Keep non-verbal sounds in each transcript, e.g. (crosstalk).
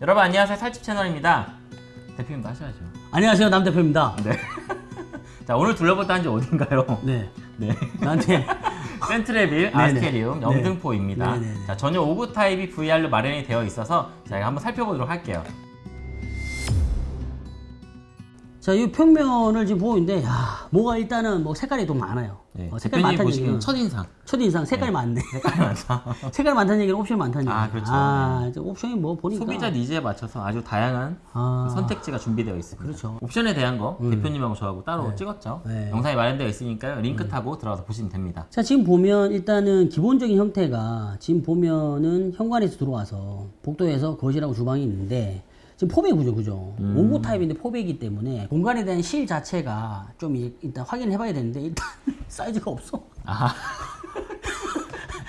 여러분 안녕하세요 살집 채널입니다 대표님도 하셔야죠 안녕하세요 남 대표입니다. 네. (laughs) 자 오늘 둘러볼 단지 어딘가요? 네. 네. 나한테 (laughs) 센트레빌 아스테리움 영등포입니다 네네네. 자 전용 5구 타입이 VR로 마련이 되어 있어서 저희가 한번 살펴보도록 할게요 자, 이 평면을 지금 보고 있는데 야, 뭐가 일단은 뭐 색깔이 좀 많아요. 네. 어, 대표님 많다는 얘기는 첫인상 첫인상 색깔이 많네. (laughs) 색깔이 많다 (laughs) 색깔이 많다는 얘기는 옵션이 많다는 얘기야. 아, 그렇죠. 아, 이제 옵션이 뭐 보니까 소비자 니즈에 맞춰서 아주 다양한 아, 선택지가 준비되어 있습니다. 그렇죠. 옵션에 대한 거 대표님하고 저하고 따로 찍었죠. 네. 영상이 마련되어 있으니까요. 링크 타고 들어가서 보시면 됩니다. 자, 지금 보면 일단은 기본적인 형태가 지금 보면은 현관에서 들어와서 복도에서 거실하고 주방이 있는데 지금 포백 구조 그죠? 음. 오구 타입인데 포백이기 때문에 공간에 대한 실 자체가 좀 일- 일단 확인해 봐야 되는데 일단 (laughs) 사이즈가 없어. 아.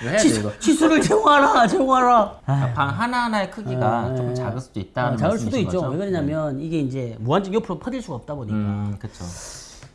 (laughs) 치수, 이거. 치수를 제공하라, 제공하라. 방 하나하나의 크기가 아, 조금 네. 작을 수도 있다는 어, 작을 수도 있죠. 거죠? 왜 그러냐면 이게 이제 무한정 옆으로 퍼질 수가 없다 보니까. 음, 그렇죠.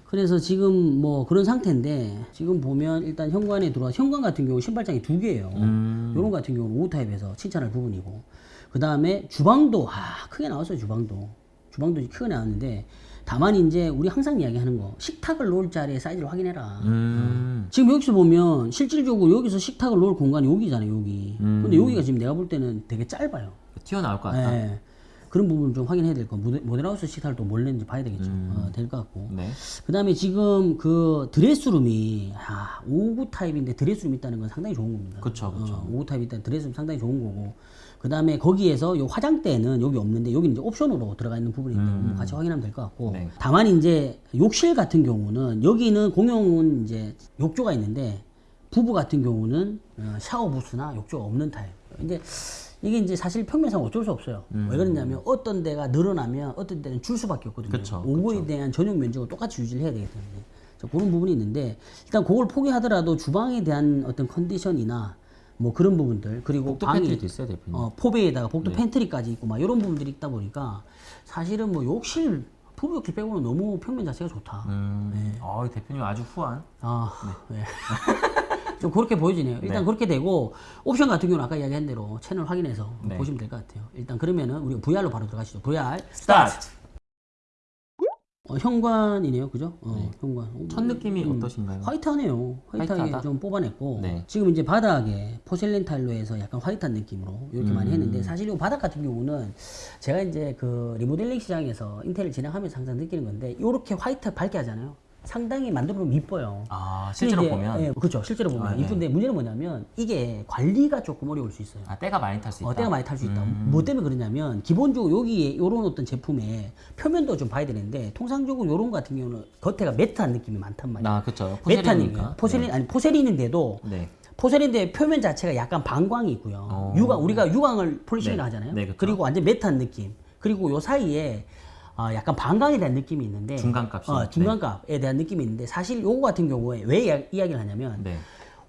그래서 지금 뭐 그런 상태인데 지금 보면 일단 현관에 들어와 현관 같은 경우 신발장이 두 개예요. 음. 요런 같은 경우는 5 타입에서 칭찬할 부분이고 그 다음에 주방도 아 크게 나왔어요 주방도 주방도 크게 나왔는데 다만 이제 우리 항상 이야기하는 거 식탁을 놓을 자리의 사이즈를 확인해라. 음. 지금 여기서 보면 실질적으로 여기서 식탁을 놓을 공간이 여기잖아요 여기. 음. 근데 여기가 지금 내가 볼 때는 되게 짧아요. 튀어나올 것 같다. 예. 그런 부분 좀 확인해야 될 거. 모델- 모델하우스 식탁을 또뭘 냈는지 봐야 되겠죠. 어, 될 것 같고. 네. 그 다음에 지금 그 드레스룸이 아, 5구 타입인데 드레스룸 있다는 건 상당히 좋은 겁니다. 그쵸, 그쵸. 어, 5구 타입 있다는 드레스룸 상당히 좋은 거고. 그 다음에 거기에서 요 화장대는 여기 없는데 여기는 이제 옵션으로 들어가 있는 부분인데 뭐 같이 확인하면 될 것 같고. 음. 네. 다만 이제 욕실 같은 경우는 여기는 공용은 이제 욕조가 있는데 부부 같은 경우는 어, 샤워 부스나 욕조가 없는 타입. 이제 이게 이제 사실 평면상 어쩔 수 없어요. 왜 그러냐면 어떤 데가 늘어나면 어떤 데는 줄 수밖에 없거든요. 음. 그쵸, 5구에 대한 전용 면적을 똑같이 유지를 해야 되기 때문에 자, 그런 부분이 있는데 일단 그걸 포기하더라도 주방에 대한 어떤 컨디션이나 뭐 그런 부분들 그리고 복도 방이 팬트리도 있어요, 대표님. 어, four bay에다가 네. 복도 팬트리까지 있고 막 이런 부분들이 있다 보니까 사실은 뭐 욕실 부부 욕실 빼고는 너무 평면 자체가 좋다. 음. 네. 어, 대표님 아주 후한. 아, 네. (laughs) 좀 그렇게 보여지네요. 일단 그렇게 되고 옵션 같은 경우는 아까 이야기한 대로 채널 확인해서 네. 보시면 될 것 같아요. 일단 그러면은 우리가 VR로 바로 들어가시죠. VR 스타트. 어, 현관이네요, 그죠? 어, 현관. 첫 느낌이 어떠신가요? white하네요. white하게 white하다? 좀 뽑아냈고 네. 지금 이제 바닥에 porcelain 타일로 해서 약간 white한 느낌으로 이렇게 음. 많이 했는데 사실 이 바닥 같은 경우는 제가 이제 그 리모델링 시장에서 인테리어 진행하면서 항상 느끼는 건데 이렇게 white 밝게 하잖아요. 상당히 만들어 보면 이뻐요. 아, 실제로 이제, 보면 예, 그렇죠. 실제로 보면 아, 네. 이쁜데 문제는 뭐냐면 이게 관리가 조금 어려울 수 있어요. 아, 때가 많이 탈 수 있다. 어, 때가 많이 탈 수 있다. 음. 뭐 때문에 그러냐면 기본적으로 여기에 이런 어떤 제품에 표면도 좀 봐야 되는데 통상적으로 거 같은 경우는 겉에가 matte한 느낌이 많단 말이에요. 아, 그렇죠. 느낌. porcelain이니까. porcelain 아니 porcelain인데도 네. porcelain인데 표면 자체가 약간 반광이 있고요. 어. 유광 우리가 유광을 polishing을 네. 하잖아요. 네, 그렇죠. 그리고 완전 matte한 느낌. 그리고 요 사이에 아, 약간 반광에 대한 느낌이 있는데 중간값이. 어, 중간값에 대한 느낌이 있는데 사실 요거 같은 경우에 왜 이야- 이야기를 하냐면 네.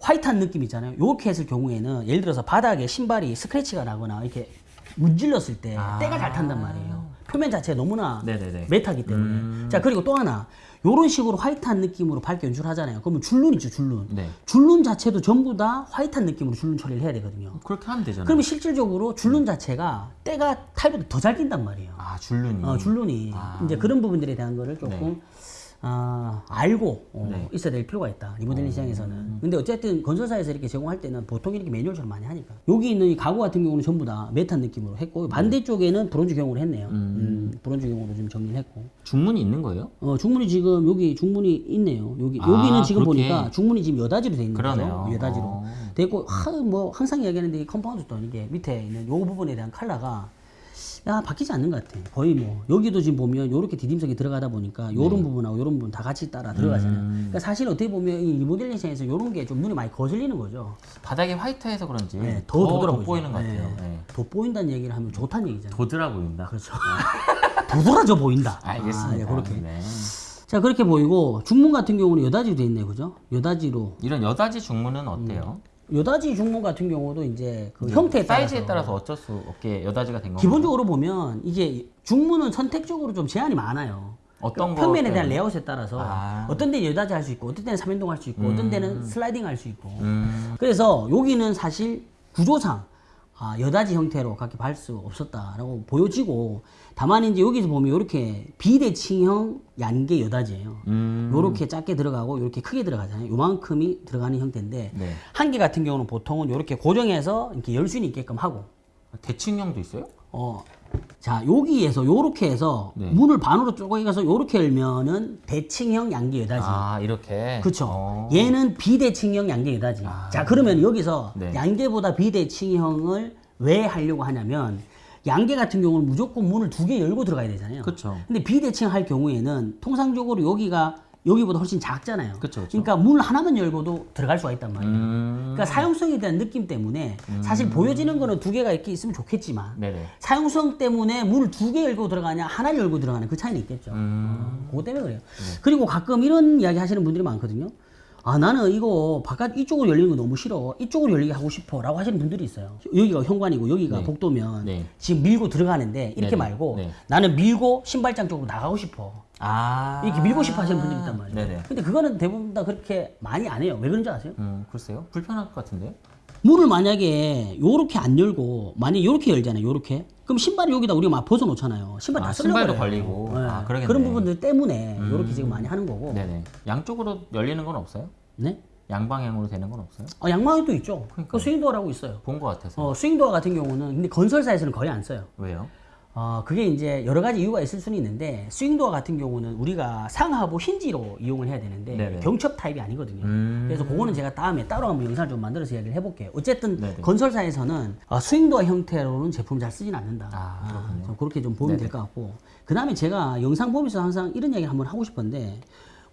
화이트한 느낌 있잖아요. 요렇게 했을 경우에는 예를 들어서 바닥에 신발이 스크래치가 나거나 이렇게 문질렀을 때 아. 때가 잘 탄단 말이에요. 표면 자체가 너무나 네네네. 매트하기 때문에. 음. 자 그리고 또 하나 요런 식으로 화이트한 느낌으로 밝게 연출하잖아요. 그러면 줄눈 있죠 줄눈. 네. 줄눈 자체도 전부 다 화이트한 느낌으로 줄눈 처리를 해야 되거든요. 그렇게 하면 되잖아요. 그러면 실질적으로 줄눈 자체가 때가 타입보다 더 잘 낀단 말이에요. 아, 줄눈이. 어, 줄눈이 아. 이제 그런 부분들에 대한 거를 조금 아, 알고 어, 네. 있어야 될 필요가 있다. 리모델링 시장에서는. 근데 어쨌든 건설사에서 이렇게 제공할 때는 보통 이렇게 매뉴얼처럼 많이 하니까. 여기 있는 이 가구 같은 경우는 전부 다 메탄 느낌으로 했고 반대쪽에는 브론즈 경으로 했네요. 음, 브론즈 경으로 좀 정리를 했고. 중문이 있는 거예요? 어, 중문이 지금 여기 중문이 있네요. 여기 아, 여기는 지금 그렇게. 보니까 중문이 지금 여다지로 돼 있는 그러네요. 거죠 여다지로. 어. 돼 있고 하, 뭐 항상 이야기하는데 이 컴파운드도 이게 밑에 있는 요 부분에 대한 컬러가 야 바뀌지 않는 것 같아. 거의 뭐 여기도 지금 보면 요렇게 디딤석이 들어가다 보니까 요런 네. 부분하고 요런 부분 다 같이 따라 들어가잖아요. 음. 그러니까 사실 어떻게 보면 이 리모델링 시장에서 요런 게 좀 눈에 많이 거슬리는 거죠. 바닥이 white해서 그런지 네, 더, 더 돋보이는 것 같아요. 네. 네. 돋보인다는 얘기를 하면 좋다는 얘기잖아요. 도드라 보인다. 그렇죠. (laughs) 도드라져 보인다. (laughs) 알겠습니다. 아, 예, 그렇게. 네. 자 그렇게 보이고 중문 같은 경우는 여닫이로 돼 있네요, 그죠? 여닫이로 이런 여닫이 중문은 어때요? 여닫이 중문 같은 경우도 이제 그 형태에 따라서 사이즈에 따라서 어쩔 수 없게 여닫이가 된 건가요? 기본적으로 보면 이게 중문은 선택적으로 좀 제한이 많아요. 어떤 거 평면에 대한 때문에? 레이아웃에 따라서 아. 어떤 데는 여닫이 할 수 있고 어떤 데는 삼연동 할 수 있고 어떤 데는 슬라이딩 할 수 있고 음, 그래서 여기는 사실 구조상 아, 여닫이 형태로 그렇게 할 수밖에 없었다라고 보여지고 다만 이제 여기서 보면 이렇게 비대칭형 양개 여닫이예요. 음. 요렇게 작게 들어가고 요렇게 크게 들어가잖아요. 요만큼이 들어가는 형태인데 네. 한 개 같은 경우는 보통은 요렇게 고정해서 이렇게 열 수 있게끔 하고 대칭형도 있어요? 어. 자, 여기에서 요렇게 해서 네. 문을 반으로 쪼개서 요렇게 열면은 대칭형 양계 여다지. 아 이렇게. 어. 얘는 비대칭형 양계 여다지. 자, 그러면 여기서 네. 양계보다 비대칭형을 왜 하려고 하냐면 양계 같은 경우는 무조건 문을 두 개 열고 들어가야 되잖아요. 그쵸. 근데 비대칭 할 경우에는 통상적으로 여기가 여기보다 훨씬 작잖아요. 그쵸, 그쵸. 러니까 문 하나만 열고도 들어갈 수가 있단 말이에요. 음. 그러니까 사용성에 대한 느낌 때문에 사실 보여지는 거는 두 개가 이렇게 있으면 좋겠지만 네네. 사용성 때문에 문을 두 개 열고 들어가냐 하나를 열고 들어가는 그 차이는 있겠죠. 음. 그거 때문에 그래요. 그리고 가끔 이런 이야기 하시는 분들이 많거든요. 아 나는 이거 바깥 이쪽으로 열리는 거 너무 싫어. 이쪽으로 열리게 하고 싶어 라고 하시는 분들이 있어요. 여기가 현관이고 여기가 네. 복도면 네. 지금 밀고 들어가는데 이렇게 네네. 말고 네. 나는 밀고 신발장 쪽으로 나가고 싶어. 아. 이렇게 밀고 싶어 하시는 분들이 있단 말이에요. 네네. 근데 그거는 대부분 다 그렇게 많이 안 해요. 왜 그런지 아세요? 음 글쎄요. 불편할 것 같은데요. 문을 만약에 요렇게 안 열고 만약에 요렇게 열잖아요. 요렇게. 그럼 신발이 여기다 우리가 막 벗어 놓잖아요. 신발 다 아, 쓸려버려요. 신발도 걸리고. 아, 그러겠네. 그런 부분들 때문에 음. 요렇게 지금 많이 하는 거고. 네네. 양쪽으로 열리는 건 없어요? 네? 양방향으로 되는 건 없어요? 어, 양방에도 있죠. 그 그러니까요. swing door라고 있어요. 본 것 같아서. 어, swing door 같은 경우는 근데 건설사에서는 거의 안 써요. 왜요? 어, 그게 이제 여러 가지 이유가 있을 수는 있는데 swing door 같은 경우는 우리가 상하부 hinge로 이용을 해야 되는데 네네. 경첩 타입이 아니거든요. 음. 그래서 그거는 제가 다음에 따로 한번 영상을 좀 만들어서 이야기를 해볼게요. 어쨌든 네네. 건설사에서는 어, swing door 형태로는 제품을 잘 쓰진 않는다. 아, 그렇군요. 좀 그렇게 좀 보면 될 것 같고 그 다음에 제가 영상 보면서 항상 이런 이야기 한번 하고 싶은데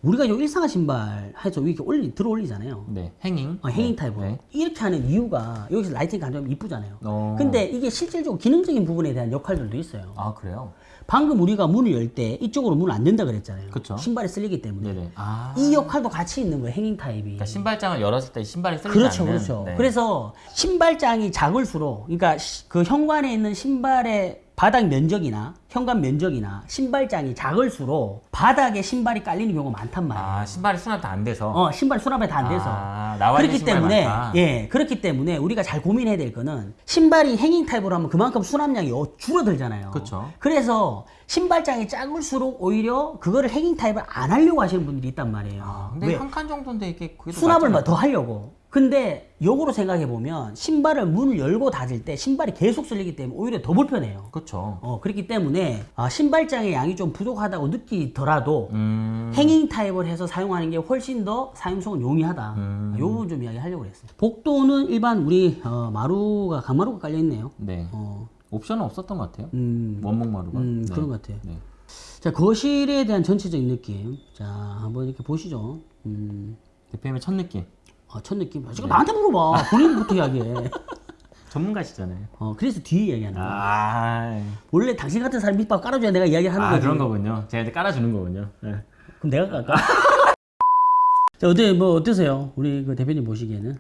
우리가 요 일상화 신발 해서 이렇게 올려 들어 올리잖아요. 네. hanging. 어, hanging 네. 타입으로 네. 이렇게 하는 이유가 여기서 lighting 감성이 이쁘잖아요. 어. 근데 이게 실질적으로 기능적인 부분에 대한 역할들도 있어요. 아 그래요? 방금 우리가 문을 열 때 이쪽으로 문을 안 든다 그랬잖아요. 그쵸. 신발이 쓸리기 때문에. 네네. 아. 이 역할도 같이 있는 거예요. hanging 타입이. 그러니까 신발장을 열었을 때 신발이 쓸리지 그렇죠, 않는. 그렇죠. 네. 그래서 신발장이 작을수록, 그러니까 시- 그 현관에 있는 신발의 바닥 면적이나 현관 면적이나 신발장이 작을수록 바닥에 신발이 깔리는 경우가 많단 말이에요. 아 신발이 수납도 안 돼서. 어, 신발 수납이 다 안 돼서. 아, 그렇기 때문에, 많다. 예, 그렇기 때문에 우리가 잘 고민해야 될 거는 신발이 행잉 타입으로 하면 그만큼 수납량이 어- 줄어들잖아요. 그쵸. 그래서 신발장이 작을수록 오히려 그거를 행잉 타입을 안 하려고 하시는 분들이 있단 말이에요. 아, 근데 왜? 한칸 정도인데 이게 수납을. 더 하려고. 근데 역으로 생각해 보면 신발을 문을 열고 닫을 때 신발이 계속 쓸리기 때문에 오히려 더 불편해요. 그렇죠. 어, 그렇기 때문에 아, 신발장의 양이 좀 부족하다고 느끼더라도 음. 행잉 타입을 해서 사용하는 게 훨씬 더 사용성은 용이하다. 음. 요 부분 좀 이야기하려고 그랬습니다. 복도는 일반 우리 어, 마루가 강마루가 깔려 있네요. 네. 어, 옵션은 없었던 것 같아요. 음, 원목 마루가. 음, 네. 그런 것 같아요. 네. 자 거실에 대한 전체적인 느낌. 자 한번 이렇게 보시죠. 음, 대표님의 첫 느낌. 아, 첫 느낌. 네. 지금 나한테 물어봐. 본인부터 (laughs) 이야기해. 전문가시잖아요. 어, 그래서 뒤에 이야기하는 거야. 아, 원래 당신 같은 사람 밑밥 깔아줘야 내가 이야기하는 아 거지. 그런 거군요. 제가 깔아주는 거군요. 네. 그럼 내가 깔까? (laughs) 자, 어때, 뭐, 어떠세요? 우리 그 대표님 보시기에는?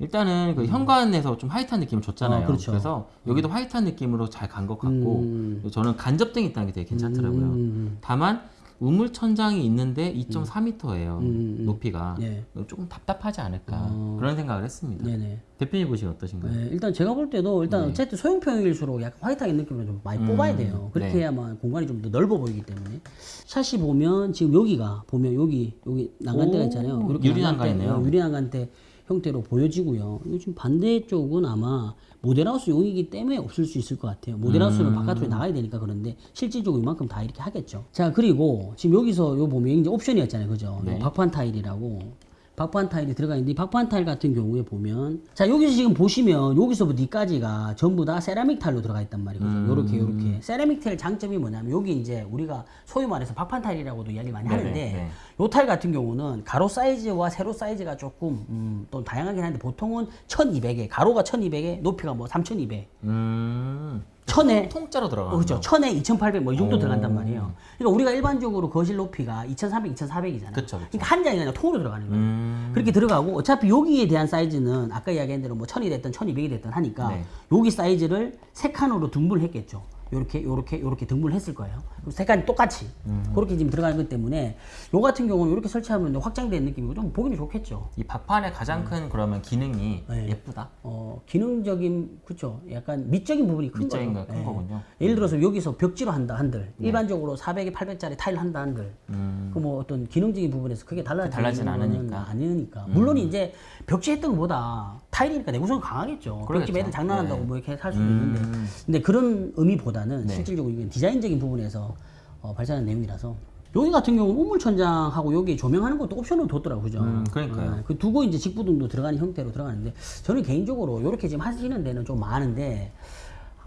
일단은 그 현관에서 좀 화이트한 느낌을 줬잖아요. 어, 그렇죠. 래서 여기도 화이트한 느낌으로 잘 간 것 같고 음. 저는 간접등이 있다는 게 되게 괜찮더라고요. 음, 다만 우물 천장이 있는데 2.4m예요. 음, 음. 높이가 예. 조금 답답하지 않을까 어. 그런 생각을 했습니다. 네네. 대표님 보시기 어떠신가요? 네, 일단 제가 볼 때도 일단 네. 어쨌든 소형평일수록 약간 화이트하게 느낌을 좀 많이 음, 뽑아야 돼요. 그렇게 네. 해야만 공간이 좀 더 넓어 보이기 때문에. 샷이 보면 지금 여기가 보면 여기 여기 난간대가 오, 있잖아요. 유리 난간이네요. 어, 유리 난간대 형태로 보여지고요. 지금 반대쪽은 아마 모델하우스 용이기 때문에 없을 수 있을 것 같아요. 모델하우스는 음. 바깥으로 나가야 되니까 그런데 실질적으로 이만큼 다 이렇게 하겠죠. 자 그리고 지금 여기서 요 보면 이제 옵션이었잖아요, 그죠? 네. 요 박판 타일이라고. 박판 타일이 들어가 있는데 이 박판 타일 같은 경우에 보면 자 여기서 지금 보시면 여기서부터 여기까지가 전부 다 세라믹 타일로 들어가 있단 말이거든요. 음. 요렇게 요렇게 세라믹 타일 장점이 뭐냐면 여기 이제 우리가 소위 말해서 박판 타일이라고도 이야기 많이 네네, 하는데 네. 요 타일 같은 경우는 가로 사이즈와 세로 사이즈가 조금 음, 또 다양하긴 한데 보통은 1200에 가로가 1200에 높이가 뭐 3200. 음, 천에 통짜로 들어가는 어, 그렇죠. 거. 1000에 2800 뭐 이 정도 오. 들어간단 말이에요. 그러니까 우리가 일반적으로 거실 높이가 2300, 2400이잖아요. 그쵸, 그쵸. 러니까 한 장이 그냥 통으로 들어가는 거예요. 음, 그렇게 들어가고 어차피 여기에 대한 사이즈는 아까 이야기한 대로 뭐 1000이 됐든 1200이 됐든 하니까 네. 여기 사이즈를 세 칸으로 등분을 했겠죠. 요렇게 요렇게 요렇게 등분을 했을 거예요. 그럼 색깔이 똑같이 그렇게 지금 들어가는 것 때문에 요 같은 경우는 이렇게 설치하면 확장된 느낌이고 좀 보기는 좋겠죠. 이 박판의 가장 큰 그러면 기능이 음. 네. 예쁘다. 어, 기능적인 그쵸 약간 미적인 부분이 큰 미적인 거죠. 거큰 거군요. 예를 들어서 여기서 벽지로 한다 한들 일반적으로 400에 800짜리 타일 한다 한들 음. 그뭐 어떤 기능적인 부분에서 크게 달라지는 않으니까. 음. 아니니까 물론 이제 벽지 했던 것보다 타일이니까 내구성은 강하겠죠. 벽지 매들 장난한다고 네. 뭐 이렇게 살 수도 음. 있는데 근데 그런 의미보다는 네. 실질적으로 이건 디자인적인 부분에서 어, 발전한 내용이라서 여기 같은 경우는 우물천장하고 여기 조명하는 것도 옵션으로 뒀더라고요 그죠 음, 그러니까요. 어, 그 두고 이제 직부등도 들어가는 형태로 들어가는데 저는 개인적으로 이렇게 지금 하시는 데는 좀 많은데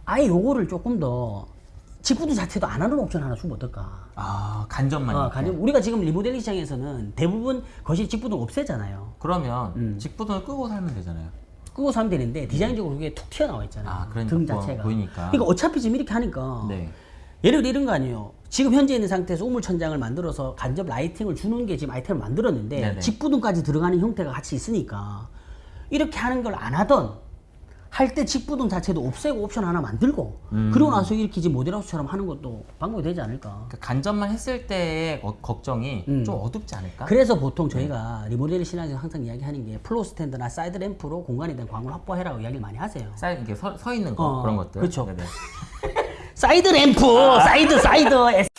아예 요거를 조금 더 직부등 자체도 안 하는 옵션 하나 주면 어떨까 아 간접만. 어. 간접 우리가 지금 리모델링 시장에서는 대부분 거실 직부등 없애잖아요 그러면 음. 직부등을 끄고 살면 되잖아요. 끄고 사면 되는데 디자인적으로 그게 툭 튀어나와 있잖아요 아, 그러니까 등 보- 자체가 보이니까. 그러니까 어차피 지금 이렇게 하니까 네. 예를 들어 이런 거 아니에요. 지금 현재 있는 상태에서 우물천장을 만들어서 간접 lighting을 주는 게 지금 아이템을 만들었는데 네네. 직부등까지 들어가는 형태가 같이 있으니까 이렇게 하는 걸 안 하던 할 때 직부등 자체도 없애고 옵션 하나 만들고 음. 그러고 나서 이렇게 지금 모델하우스처럼 하는 것도 방법이 되지 않을까. 그 간접만 했을 때의 어- 걱정이 음. 좀 어둡지 않을까? 그래서 보통 저희가 리모델링 시장에서 항상 이야기하는 게 floor 스탠드나 사이드 램프로 공간에 대한 광을 확보해라고 이야기를 많이 하세요. 쌓여 이렇게 서, 서 있는 거 어, 그런 것들. 네네. (laughs) 사이드 램프, 사이드 사이드 에스-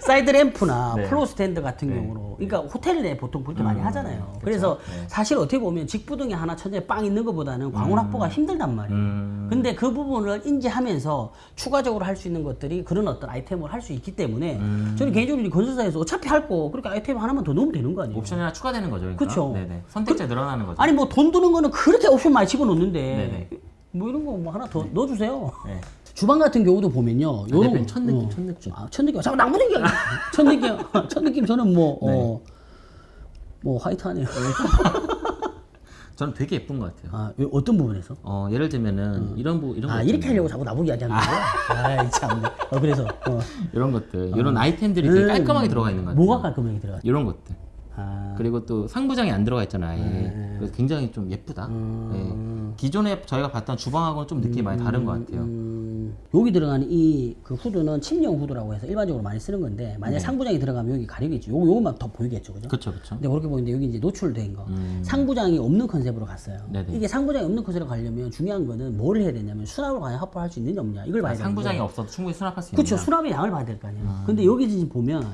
사이드 램프나 (laughs) 네. floor 스탠드 같은 네. 경우로 그러니까 호텔 내 보통 많이 음, 하잖아요. 그쵸. 그래서 네. 사실 어떻게 보면 직부등에 하나 천장에 빵 있는 것보다는 광원 확보가 힘들단 말이에요. 음. 근데 그 부분을 인지하면서 추가적으로 할 수 있는 것들이 그런 어떤 아이템을 할 수 있기 때문에 음. 저는 개인적으로 이 건설사에서 어차피 할 거 그렇게 아이템 하나만 더 넣으면 되는 거 아니에요? 옵션이 하나 추가되는 거죠. 그러니까. 그쵸. 네네. 선택자 늘어나는 거죠. 아니 뭐 돈 드는 거는 그렇게 옵션 많이 집어넣는데 네네. 뭐 이런 거 뭐 하나 더 넣어주세요. 네. 주방 같은 경우도 보면요. 요런 대표님 첫 느낌, 첫 느낌. 아, 첫 느낌. 잠깐 나무 느낌. 첫 느낌. 첫 느낌 저는 뭐 어. 뭐 화이트하네요. (laughs) 저는 되게 예쁜 것 같아요. 아, 요- 어떤 부분에서? 어, 예를 들면 이런 부 이런 아, 거 이렇게. 하려고 자꾸 나보고 이야기하는 거예요? 아, 참. 어, 그래서 어. (laughs) 이런 것들, 이런 아이템들이 되게 깔끔하게 들어가 있는 것 같아요. 뭐가 깔끔하게 들어가? 이런 것들. 아, 그리고 또 상부장이 안 들어가 있잖아요. 네. 그래서 굉장히 좀 예쁘다. 예. 기존에 저희가 봤던 주방하고는 좀 느낌이 많이 다른 것 같아요. 음, 여기 들어가는 이 그 후드는 침령 후드라고 해서 일반적으로 많이 쓰는 건데 만약 에 상부장이 들어가면 여기 가리겠죠. 요거 요것만 더 보이겠죠, 그죠? 그렇죠, 그렇죠. 근데 그렇게 보이는데 여기 이제 노출된 거 음. 상부장이 없는 컨셉으로 갔어요. 네네. 이게 상부장이 없는 컨셉으로 가려면 중요한 거는 뭘 해야 되냐면 수납을 과연 확보할 수 있느냐 없냐 이걸 봐야 아, 되는데 상부장이 없어도 충분히 수납할 수 있는. 그렇죠 수납의 양을 봐야 될 거 아니에요. 근데 여기 지금 보면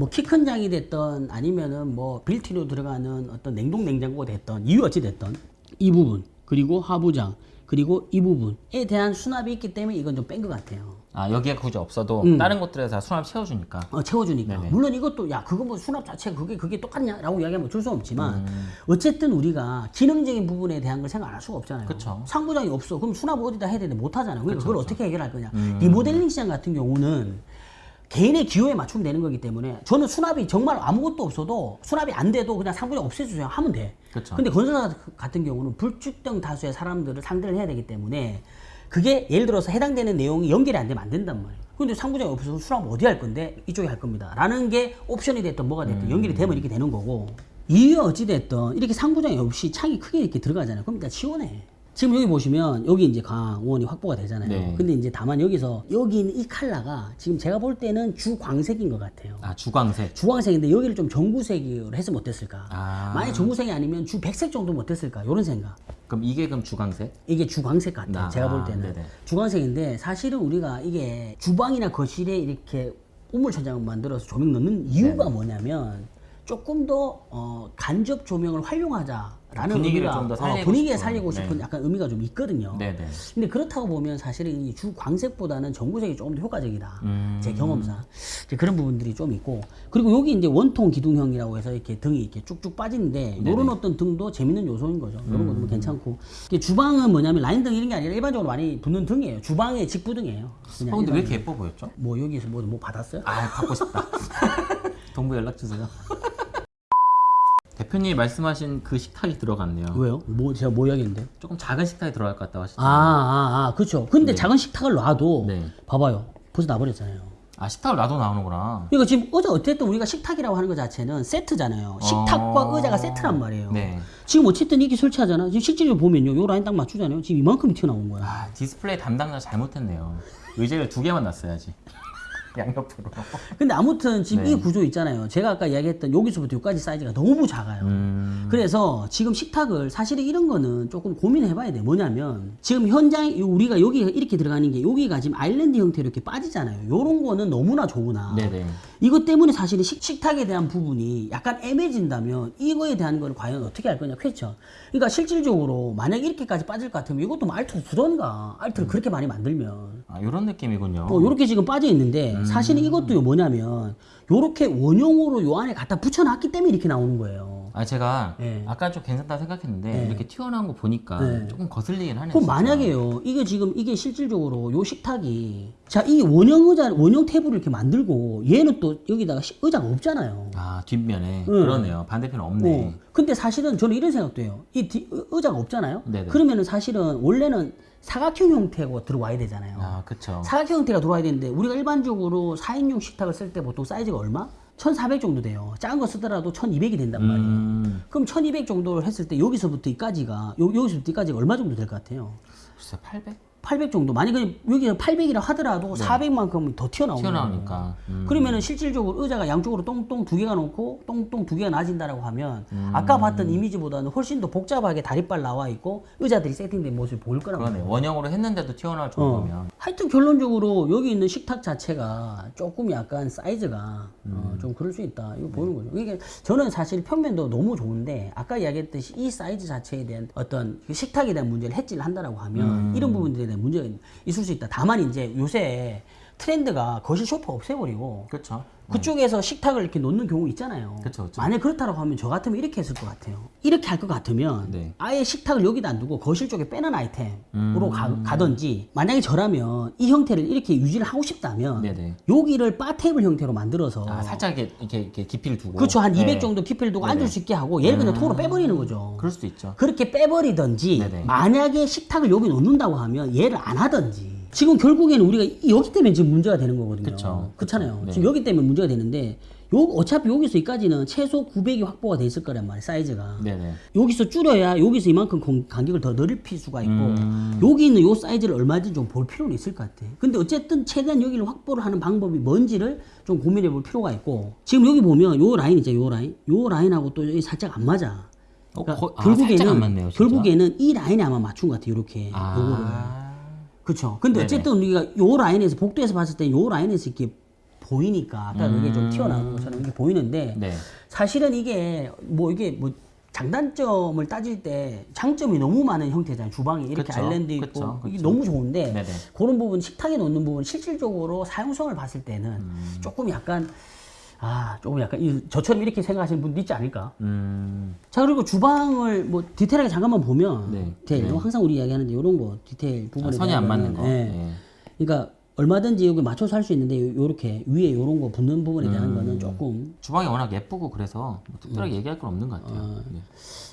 뭐 키 큰 장이 됐던 아니면은 뭐 빌트로 들어가는 어떤 냉동 냉장고가 됐던 이유 어찌 됐던 이 부분 그리고 하부장 그리고 이 부분에 대한 수납이 있기 때문에 이건 좀 뺀 것 같아요. 아 여기가 굳이 없어도 음. 다른 곳들에서 다 수납 채워주니까. 어, 채워주니까. 네네. 물론 이것도, 야, 그거 뭐 수납 자체가 그게, 그게 똑같냐라고 이야기하면 어쩔 수 없지만, 음. 어쨌든 우리가 기능적인 부분에 대한 걸 생각 안할 수가 없잖아요. 그쵸. 상부장이 없어. 그럼 수납 어디다 해야 되는데 못 하잖아요. 그러니까 그걸 어떻게 해결할 거냐. 음. 리모델링 시장 같은 경우는 개인의 기호에 맞추면 되는 거기 때문에 저는 수납이 정말 아무것도 없어도 수납이 안 돼도 그냥 상부장 없애주세요 하면 돼. 그쵸. 근데 건설사 같은 경우는 불특정 다수의 사람들을 상대를 해야 되기 때문에 그게 예를 들어서 해당되는 내용이 연결이 안 되면 안 된단 말이에요. 근데 상부장이 없어서 수납 어디 할 건데 이쪽에 할 겁니다. 라는 게 옵션이 됐든 뭐가 됐든 연결이 되면 이렇게 되는 거고 이유 어찌 됐든 이렇게 상부장이 없이 창이 크게 이렇게 들어가잖아요. 그럼 일단 시원해. 지금 여기 보시면 여기 이제 강원이 확보가 되잖아요. 네. 근데 이제 다만 여기서 여기 있는 이 컬러가 지금 제가 볼 때는 주광색인 것 같아요. 아 주광색. 주황색인데 여기를 좀 전구색으로 했으면 어땠을까? 아. 만약 전구색이 아니면 주 백색 정도면 어땠을까? 이런 생각. 그럼 이게 그럼 주광색? 이게 주광색 같아요. 아, 제가 볼 아, 때는 네네. 주광색인데 사실은 우리가 이게 주방이나 거실에 이렇게 우물천장을 만들어서 조명 넣는 이유가 뭐냐면 조금 더 어, 간접 조명을 활용하자라는 분위기를 의미가 좀더 어, 살리고 분위기에 싶은, 살리고 싶은 네. 약간 의미가 좀 있거든요. 네네. 근데 그렇다고 보면 사실은 이 주 광색보다는 전구색이 조금 더 효과적이다. 음. 제 경험상 그런 부분들이 좀 있고 그리고 여기 이제 원통 기둥형이라고 해서 이렇게 등이 이렇게 쭉쭉 빠지는데 이런 어떤 등도 재밌는 요소인 거죠. 이런 것도 뭐 괜찮고 이게 주방은 뭐냐면 라인 등 이런 게 아니라 일반적으로 많이 붙는 등이에요. 주방의 직부 등이에요. 그냥 어, 근데 왜 이렇게 예뻐 보였죠? 뭐 여기서 뭐, 뭐 받았어요? 아 갖고 싶다. (laughs) 동부 연락 주세요. (laughs) 대표님이 말씀하신 그 식탁이 들어갔네요. 왜요? 뭐 제가 뭐 이야기했는데? 조금 작은 식탁이 들어갈 것 같다고 아, 하시잖아요. 아, 아, 그렇죠. 근데 작은 식탁을 놔도 네. 봐봐요. 벌써 나버렸잖아요. 아 식탁을 놔도 나오는구나. 그러니까 지금 의자 어쨌든 우리가 식탁이라고 하는 것 자체는 세트잖아요. 식탁과 어. 의자가 세트란 말이에요. 네. 지금 어쨌든 이게 설치하잖아. 지금 실질적으로 보면요. 요 라인 딱 맞추잖아요. 지금 이만큼이 튀어나온 거야. 아 디스플레이 담당자 잘못했네요. 의자를 두 개만 놨어야지. (laughs) 양옆으로. 근데 아무튼 지금 네. 이 구조 있잖아요. 제가 아까 이야기했던 여기서부터 여기까지 사이즈가 너무 작아요. 음. 그래서 지금 식탁을 사실은 이런 거는 조금 고민해 봐야 돼. 뭐냐면 지금 현장 우리가 여기 이렇게 들어가는 게 여기가 지금 아일랜드 형태로 이렇게 빠지잖아요. 요런 거는 너무나 좋으나 네네. 이것 때문에 사실은 식, 식탁에 대한 부분이 약간 애매해진다면 이거에 대한 걸 과연 어떻게 할 거냐 question 그러니까 실질적으로 만약 이렇게까지 빠질 것 같으면 이것도 뭐 알트 두던가 알트를 그렇게 많이 만들면 아 이런 느낌이군요. 어, 요렇게 지금 빠져 있는데 음. 사실은 이것도 뭐냐면 요렇게 원형으로 요 안에 갖다 붙여놨기 때문에 이렇게 나오는 거예요 아 제가 네. 아까 좀 괜찮다 생각했는데 네. 이렇게 튀어나온 거 보니까 네. 조금 거슬리긴 하네요. 그럼 진짜. 만약에요 이게 지금 이게 실질적으로 요 식탁이 자 이 원형 의자 원형 테이블을 이렇게 만들고 얘는 또 여기다가 시- 의자가 없잖아요 아 뒷면에 응. 그러네요. 반대편 없네. 어. 근데 사실은 저는 이런 생각도 해요. 이 의자가 없잖아요. 네네. 그러면은 사실은 원래는 사각형 형태가 들어와야 되잖아요. 아 그쵸. 사각형 형태가 들어와야 되는데 우리가 일반적으로 4인용 식탁을 쓸 때 보통 사이즈가 얼마? 1400 정도 돼요. 작은 거 쓰더라도 1200이 된단 말이에요. 음. 그럼 1200 정도를 했을 때 여기서부터 이까지가 요, 여기서부터 이까지가 얼마 정도 될 것 같아요? 글쎄 800 800 정도. 만약에 여기가 800이라 하더라도 400만큼 더 튀어나오는 거예요. 튀어나오니까. 음. 그러면은 실질적으로 의자가 양쪽으로 똥똥 두 개가 놓고 똥똥 두 개가 나진다라고 하면 음. 아까 봤던 이미지보다는 훨씬 더 복잡하게 다리빨 나와 있고 의자들이 세팅된 모습이 보일 말이에요. 그러네. 원형으로 했는데도 튀어나올 어. 정도면. 하여튼 결론적으로 여기 있는 식탁 자체가 조금 약간 사이즈가 음. 어, 좀 그럴 수 있다. 이거 네. 보는 거죠. 이게 저는 사실 평면도 너무 좋은데 아까 이야기했듯이 이 사이즈 자체에 대한 어떤 그 식탁에 대한 문제를 해지를 한다라고 하면 음. 이런 부분들에 대한 문제가 있을 수 있다. 다만 이제 요새 트렌드가 거실 소파 없애버리고 그렇죠. 그쪽에서 식탁을 이렇게 놓는 경우 있잖아요. 그쵸, 그쵸. 만약 그렇다고 하면 저 같으면 이렇게 했을 것 같아요. 이렇게 할 것 같으면 네. 아예 식탁을 여기다 안 두고 거실 쪽에 빼는 아이템으로 음. 가, 던지 만약에 저라면 이 형태를 이렇게 유지를 하고 싶다면 네네. 여기를 바 테이블 형태로 만들어서 아 살짝 이렇게, 이렇게, 이렇게 깊이를 두고. 그렇죠 한 200 네. 정도 깊이를 두고 네네. 앉을 수 있게 하고 얘를 그냥 통으로 빼버리는 거죠. 그럴 수도 있죠. 그렇게 빼버리든지 네네. 만약에 식탁을 여기 놓는다고 하면 얘를 안 하든지 지금 결국에는 우리가 이- 여기 때문에 지금 문제가 되는 거거든요. 그쵸. 그렇잖아요. 네. 지금 여기 때문에 문제가 되는데 요 어차피 여기서 여기까지는 최소 900이 확보가 돼 있을 거란 말이에요. 사이즈가. 네네. 여기서 줄여야 여기서 이만큼 공- 간격을 더 넓힐 수가 있고 음. 여기 있는 요 사이즈를 얼마든지 좀 볼 필요는 있을 것 같아. 근데 어쨌든 최대한 여기를 확보를 하는 방법이 뭔지를 좀 고민해 볼 필요가 있고 지금 여기 보면 요 라인 있죠. 요 라인. 요 라인하고 또 여기 살짝 안 맞아. 어, 그러니까 거- 아, 살짝 안 맞네요. 결국에는 이 라인에 아마 맞춘 것 같아. 요렇게. 아. 요거를. 그렇죠. 근데. 어쨌든 우리가 요 라인에서 복도에서 봤을 때 요 라인에서 이렇게 보이니까 아까 이게 좀 튀어나오는 것처럼 이렇게 보이는데 네. 사실은 이게 뭐 이게 뭐 장단점을 따질 때 장점이 너무 많은 형태잖아요. 주방이 이렇게 그쵸, 아일랜드 있고 그쵸, 이게 그쵸. 너무 좋은데 네네. 그런 부분 식탁에 놓는 부분 실질적으로 사용성을 봤을 때는 음. 조금 약간 아 조금 약간 이- 저처럼 이렇게 생각하시는 분도 있지 않을까? 음. 자 그리고 주방을 뭐 디테일하게 잠깐만 보면 네. 디테일 네. 항상 우리 이야기하는데 이런 거 디테일 아, 부분에 선이 안 맞는 거. 예. 네. 그러니까 얼마든지 여기 맞춰서 할 수 있는데 요, 렇게 위에 요런 거 붙는 부분에 음. 대한 거는 조금 주방이 워낙 예쁘고 그래서 뭐 음. 특별하게 얘기할 건 없는 것 같아요. 어. 네.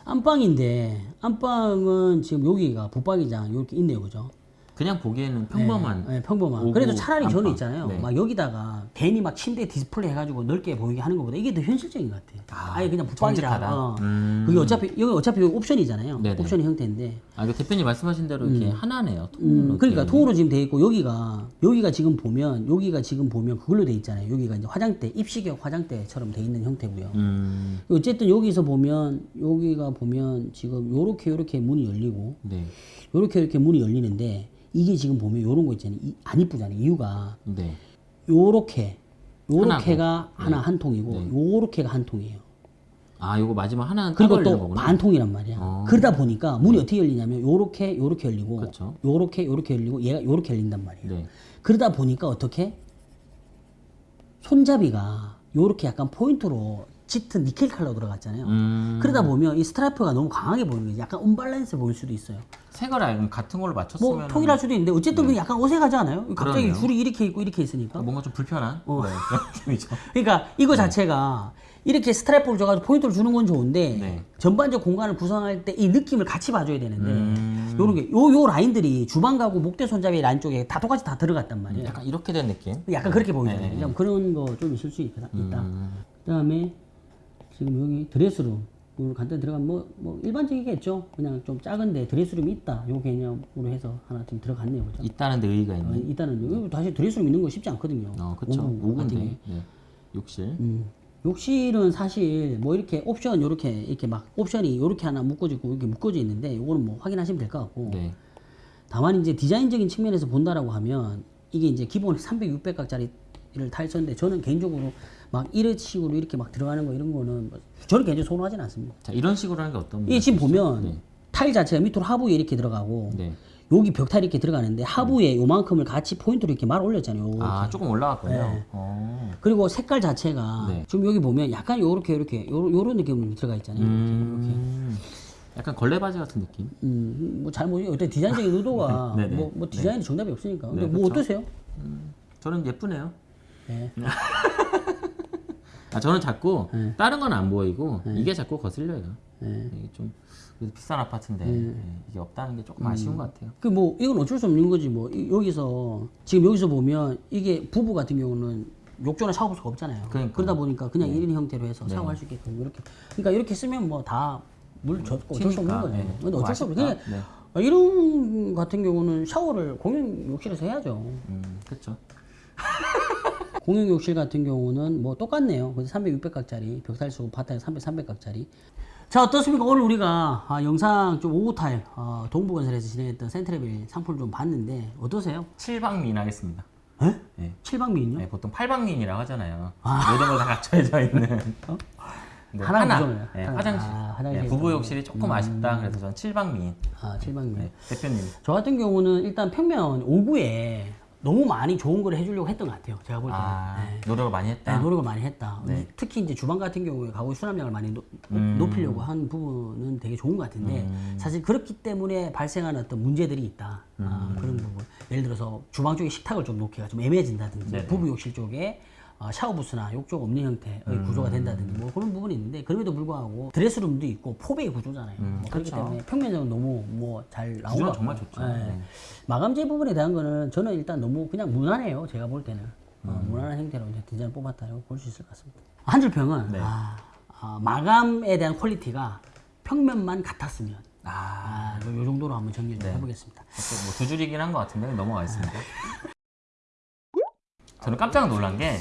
안방인데 안방은 지금 여기가 붙박이장 이렇게 있네요, 그죠? 그냥 보기에는 평범한. 네, 평범한. 오구 그래도 차라리 저는 안방. 있잖아요. 네. 막 여기다가 괜히 막 침대 디스플레이 해가지고 넓게 보이게 하는 것보다 이게 더 현실적인 것 같아요. 아, 아, 예 그냥. 정직하다. 어. 음. 그게 어차피 여기 어차피 여기 옵션이잖아요. 네네. 옵션 형태인데. 아, 이거 대표님 말씀하신 대로 이렇게 하나네요. 통 음, 그러니까 통으로 지금 돼 있고 여기가 여기가 지금 보면 여기가 지금 보면 그걸로 돼 있잖아요. 여기가 이제 화장대 입식형 화장대처럼 돼 있는 형태고요. 음. 어쨌든 여기서 보면 여기가 보면 지금 요렇게 요렇게 문이 열리고 네. 요렇게 이렇게 문이 열리는데 이게 지금 보면 요런 거 있잖아요. 이- 안 이쁘잖아요. 이유가 네. 요렇게 요렇게가 하나고. 하나 한 통이고 네. 요렇게가 한 통이에요. 아, 요거 마지막 하나는 그리고 또. 반통이란 말이야. 어. 그러다 보니까 문이 어떻게 열리냐면 요렇게 요렇게 열리고 그쵸. 요렇게 요렇게 열리고 얘가 요렇게 열린단 말이에요. 네. 그러다 보니까 어떻게 손잡이가 요렇게 약간 포인트로 짙은 니켈 컬러 들어갔잖아요. 음. 그러다 보면 이 스트라이프가 너무 강하게 보이는 거죠. 약간 언밸런스 보일 수도 있어요. 색을 알면 같은 걸로 맞췄으면 뭐 통일할 수도 있는데 어쨌든 그게 약간 어색하지 않아요? 갑자기 그러네요. 줄이 이렇게 있고 이렇게 있으니까. 뭔가 좀 불편한 어. 네, 그런 (laughs) 느낌이죠. 그러니까 이거 자체가 이렇게 스트라이프를 줘가지고 포인트를 주는 건 좋은데 네. 전반적 공간을 구성할 때 이 느낌을 같이 봐줘야 되는데 음. 요런 게, 요, 요 라인들이 주방 가구 목대 손잡이 라인 쪽에 다 똑같이 다 들어갔단 말이에요. 약간 이렇게 된 느낌. 약간 그렇게 보이잖아요. 네. 좀 그런 거 좀 있을 수 있다. 있다. 음. 그 다음에 지금 여기 드레스룸 간단히 들어가면 뭐, 뭐 일반적이겠죠. 그냥 좀 작은데 드레스룸이 있다. 요 개념으로 해서 하나 좀 들어갔네요. 그죠? 있다는 데 의의가 어, 있네. 일단은 여기 다시 드레스룸 있는 거 쉽지 않거든요. 어, 그쵸. 오구 같은 게. 5군데. 네. 욕실. 음. 욕실은 사실 뭐 이렇게 옵션 요렇게 이렇게 막 옵션이 요렇게 하나 묶어지고 이렇게 묶어져 있는데 요거는 뭐 확인하시면 될 것 같고 네. 다만 이제 디자인적인 측면에서 본다라고 하면 이게 이제 기본 300, 600각짜리를 탈쳤는데 저는 개인적으로 막 이런 식으로 이렇게 막 들어가는 거 이런 거는 뭐 저는 개인적으로 선호하진 않습니다. 자, 이런 식으로 하는 게 어떤 이게 지금? 보면 네. 타일 자체가 밑으로 하부에 이렇게 들어가고 네. 여기 벽타일이 이렇게 들어가는데 하부에 요만큼을 같이 포인트로 이렇게 말 올렸잖아요. 요렇게. 아, 조금 올라갔군요. 네. 어. 그리고 색깔 자체가 네. 지금 여기 보면 약간 요렇게 요렇게 요, 요런 느낌으로 들어가 있잖아요. 음. 약간 걸레 바지 같은 느낌. 음, 뭐 잘못 어떤 디자인적인 의도가 (laughs) 네, 네. 뭐, 뭐 디자인이 정답이 없으니까. 근데 네, 뭐 그쵸. 어떠세요? 저는 예쁘네요. 네. (laughs) 아, 저는 자꾸 네. 다른 건 안 보이고 이게 자꾸 거슬려요. 네. 이게 좀 그래도 비싼 아파트인데 네, 이게 없다는 게 조금 아쉬운 것 같아요. 그 뭐 이건 어쩔 수 없는 거지 뭐 이- 여기서 지금 여기서 보면 이게 부부 같은 경우는 욕조나 샤워부스가 없잖아요. 그러니까요. 러다 보니까 그냥 일 1인 형태로 해서 샤워할 수 있게끔 이렇게 그러니까 이렇게 쓰면 뭐 다 물 젖고 어쩔 수 없는. 네. 근데 뭐 어쩔 수 없는. 그냥 네. 이런 같은 경우는 샤워를 공용 욕실에서 해야죠. 음, 그렇죠. (laughs) 공용 욕실 같은 경우는 뭐 똑같네요. 근데 300, 600각짜리 벽타일 쓰고 바닥에 300, 300각짜리. 자 어떻습니까? 오늘 우리가 아, 영상 좀 오후탈 어, 동부건설에서 진행했던 센트레빌 상품을 좀 봤는데 어떠세요? 7방민 하겠습니다. 에? (laughs) 네. 7방미인요? 네, 보통 8방민이라고 하잖아요. 모든 걸 다 갖춰져 있는. 네, 하나 하나. 네, 하나. 화장실. 아, 화장실. 네, 부부 욕실이 조금 아쉽다. 그래서 저는 7방민. 아 7방미. 네, 대표님. 저 같은 경우는 일단 평면 5구에 너무 많이 좋은 걸 해주려고 했던 것 같아요. 제가 볼 때는. 아, 네. 노력을 많이 했다. 네, 노력을 많이 했다. 네. 특히 이제 주방 같은 경우에 가구 수납량을 많이 노, 음. 높이려고 한 부분은 되게 좋은 것 같은데 사실 그렇기 때문에 발생하는 어떤 문제들이 있다. 아, 음. 그런 부분. 예를 들어서 주방 쪽에 식탁을 좀 놓기가 좀 애매해진다든지. 부부 욕실 쪽에 어, 샤워부스나 욕조가 없는 형태의 음. 구조가 된다든지 뭐 그런 부분이 있는데 그럼에도 불구하고 드레스룸도 있고 포베이 구조잖아요. 뭐 그렇기 그렇죠. 때문에 평면적으로 너무 뭐잘것 정말. 좋죠. 예. 네. 마감재 부분에 대한 거는 저는 일단 너무 그냥 무난해요. 제가 볼 때는 어, 음. 무난한 형태로 이제 디자인 뽑았다고 볼 수 있을 것 같습니다. 한줄 평은 네. 아, 아, 마감에 대한 퀄리티가 평면만 같았으면 아, 아, 요, 요 정도로 한번 정리를 네. 해보겠습니다. 뭐 두 줄이긴 한 것 같은데 넘어가겠습니다. 저는 깜짝 놀란 게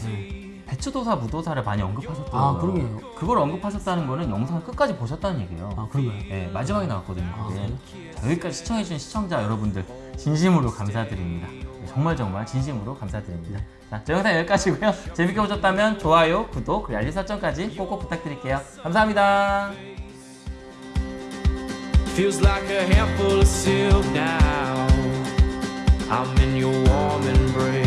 배추도사, 무도사를 많이 언급하셨더라고요. 아, 그러게요. 그걸 언급하셨다는 거는 영상 끝까지 보셨다는 얘기예요. 아 그런가요? 네, 마지막에 나왔거든요. 아, 그게. 자, 여기까지 시청해주신 시청자 여러분들 진심으로 감사드립니다. 네, 정말 정말 진심으로 감사드립니다. 자, 저 영상 여기까지고요. 재밌게 보셨다면 좋아요, 구독, 그리고 알림 설정까지 꼭꼭 부탁드릴게요. 감사합니다. Feels like a handful of silk now. I'm in your warm and